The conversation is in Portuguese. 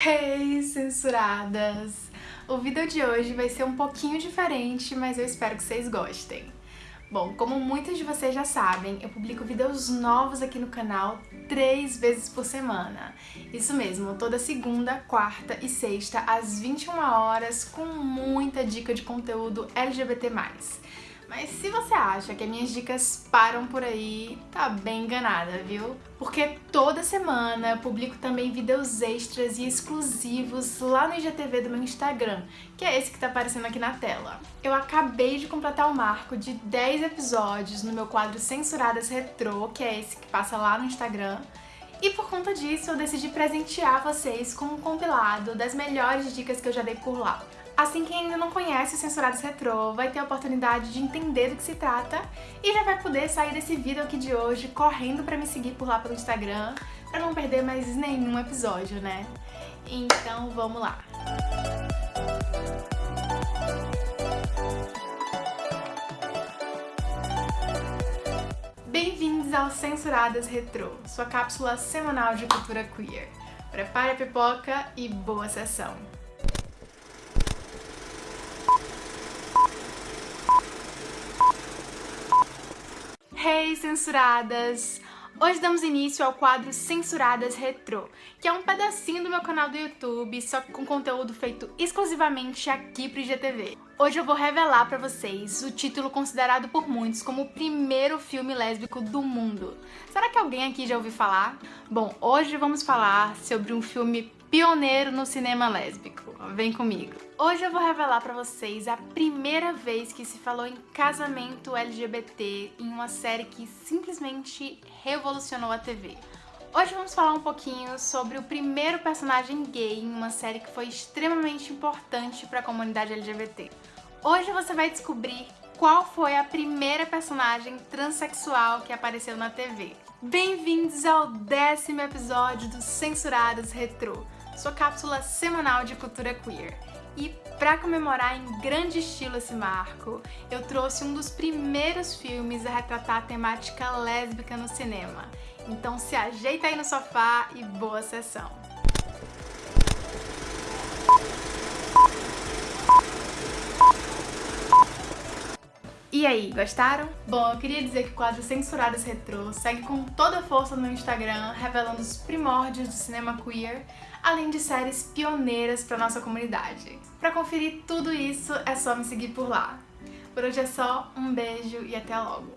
Hey, censuradas! O vídeo de hoje vai ser um pouquinho diferente, mas eu espero que vocês gostem. Bom, como muitos de vocês já sabem, eu publico vídeos novos aqui no canal três vezes por semana. Isso mesmo, toda segunda, quarta e sexta, às 21 horas, com muita dica de conteúdo LGBT+. Mas se você acha que as minhas dicas param por aí, tá bem enganada, viu? Porque toda semana publico também vídeos extras e exclusivos lá no IGTV do meu Instagram, que é esse que tá aparecendo aqui na tela. Eu acabei de completar o marco de 10 episódios no meu quadro Censuradas Retrô, que é esse que passa lá no Instagram, e por conta disso eu decidi presentear vocês com um compilado das melhores dicas que eu já dei por lá. Assim, quem ainda não conhece o Censurados Retrô vai ter a oportunidade de entender do que se trata e já vai poder sair desse vídeo aqui de hoje correndo pra me seguir por lá pelo Instagram pra não perder mais nenhum episódio, né? Então vamos lá! Bem-vindos ao Censuradas Retrô, sua cápsula semanal de cultura queer. Prepare a pipoca e boa sessão! Hey, censuradas! Hoje damos início ao quadro Censuradas Retrô, que é um pedacinho do meu canal do YouTube, só com conteúdo feito exclusivamente aqui pro IGTV. Hoje eu vou revelar pra vocês o título considerado por muitos como o primeiro filme lésbico do mundo. Será que alguém aqui já ouviu falar? Bom, hoje vamos falar sobre um filme pioneiro no cinema lésbico. Vem comigo. Hoje eu vou revelar pra vocês a primeira vez que se falou em casamento LGBT em uma série que simplesmente revolucionou a TV. Hoje vamos falar um pouquinho sobre o primeiro personagem gay em uma série que foi extremamente importante para a comunidade LGBT. Hoje você vai descobrir qual foi a primeira personagem transexual que apareceu na TV. Bem-vindos ao décimo episódio do Censurados Retrô sua cápsula semanal de cultura queer. E para comemorar em grande estilo esse marco, eu trouxe um dos primeiros filmes a retratar a temática lésbica no cinema. Então se ajeita aí no sofá e boa sessão! E aí, gostaram? Bom, eu queria dizer que o quadro Censuradas Retrô segue com toda a força no meu Instagram, revelando os primórdios do cinema queer, além de séries pioneiras para nossa comunidade. Para conferir tudo isso, é só me seguir por lá. Por hoje é só, um beijo e até logo!